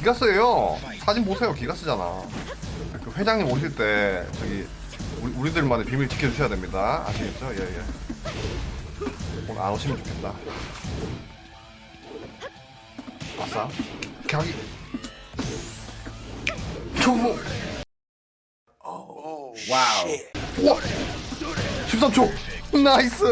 기가스예요. 사진 보세요. 기가스잖아. 그 회장님 오실 때 저기 우리, 우리들만의 비밀 지켜주셔야 됩니다. 아시겠죠? 예 예. 오늘 안 오시면 좋겠다. 아싸. 경기. 초보 oh, oh, 와우. 와. 13초. 나이스.